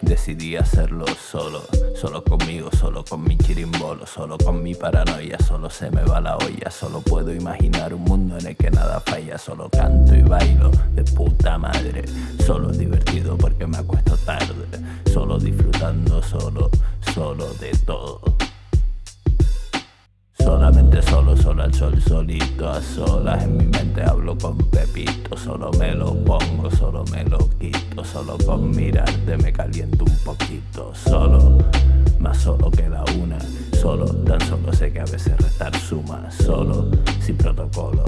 Decidí hacerlo solo, solo conmigo, solo con mi chirimbolo, solo con mi paranoia, solo se me va la olla, solo puedo imaginar un mundo en el que nada falla, solo canto y bailo de puta madre, solo divertido porque me acuesto tarde, solo disfrutando solo, solo de todo. Al sol, solito, a solas. En mi mente hablo con Pepito Solo me lo pongo, solo me lo quito Solo con mirarte me caliento un poquito. Solo, más solo que la una Solo, tan solo sé que a veces restar suma. Solo, sin protocolo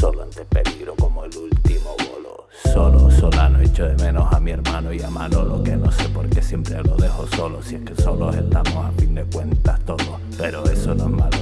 Solo ante peligro como el último bolo. Solo, solano, echo de menos a mi hermano y a Manolo Que no sé por qué siempre lo dejo solo Si es que solos estamos a fin de cuentas todos. Pero eso no es malo